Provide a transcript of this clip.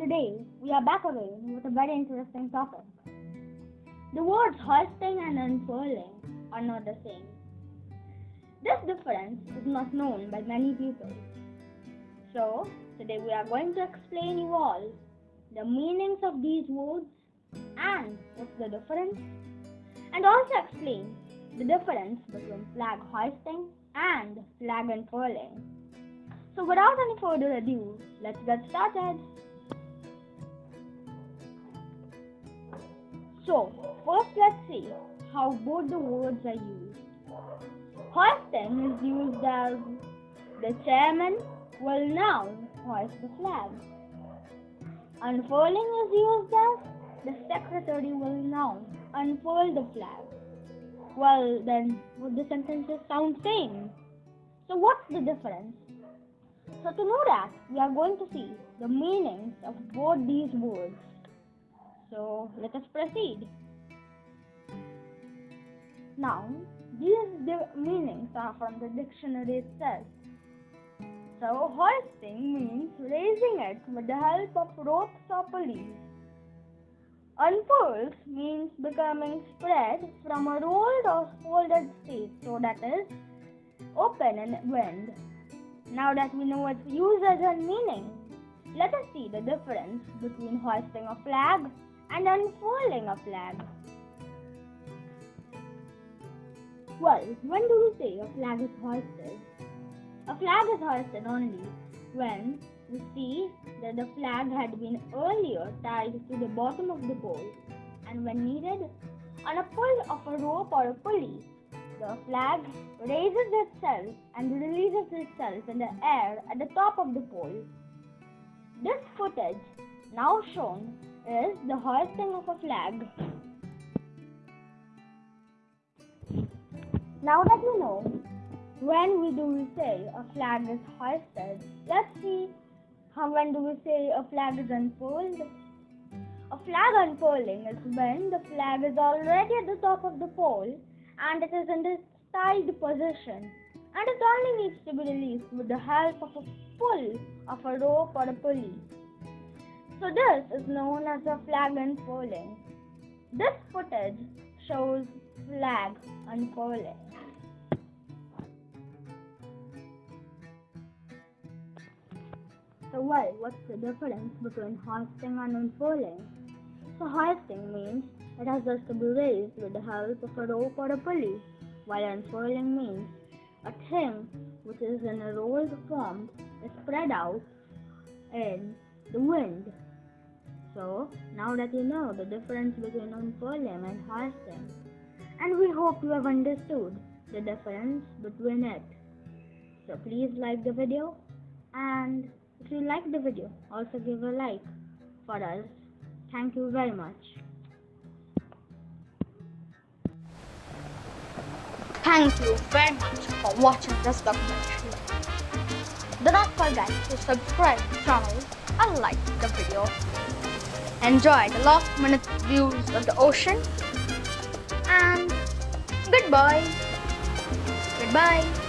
Today, we are back again with a very interesting topic. The words hoisting and unfurling are not the same. This difference is not known by many people. So, today we are going to explain you all the meanings of these words and what's the difference, and also explain the difference between flag hoisting and flag unfurling. So, without any further ado, let's get started. So, first let's see how both the words are used. Hoisting is used as the chairman will now hoist the flag. Unfurling is used as the secretary will now unfurl the flag. Well, then, would the sentences sound same? So, what's the difference? So, to know that, we are going to see the meanings of both these words. So let us proceed. Now, these meanings are from the dictionary itself. So, hoisting means raising it with the help of ropes or pulleys. Unfurls means becoming spread from a rolled or folded state, so that is open in wind. Now that we know its uses and meaning, let us see the difference between hoisting a flag and unfurling a flag. Well, when do we say a flag is hoisted? A flag is hoisted only when we see that the flag had been earlier tied to the bottom of the pole and when needed, on a pull of a rope or a pulley, the flag raises itself and releases itself in the air at the top of the pole. This footage, now shown, is the hoisting of a flag. Now that you know when we do we say a flag is hoisted, let's see how when do we say a flag is unfurled. A flag unfurling is when the flag is already at the top of the pole and it is in this tied position and it only needs to be released with the help of a pull of a rope or a pulley. So this is known as a flag unfurling. This footage shows flag unfurling. So well, what's the difference between hoisting and unfurling? So hoisting means it has just to be raised with the help of a rope or a pulley, while unfurling means a thing which is in a rolled form is spread out in the wind so, now that you know the difference between unfurling and hoisting, and we hope you have understood the difference between it. So please like the video and if you like the video, also give a like for us. Thank you very much. Thank you very much for watching this documentary. Do not forget to subscribe to the channel and like the video enjoy the last minute views of the ocean. And goodbye. Goodbye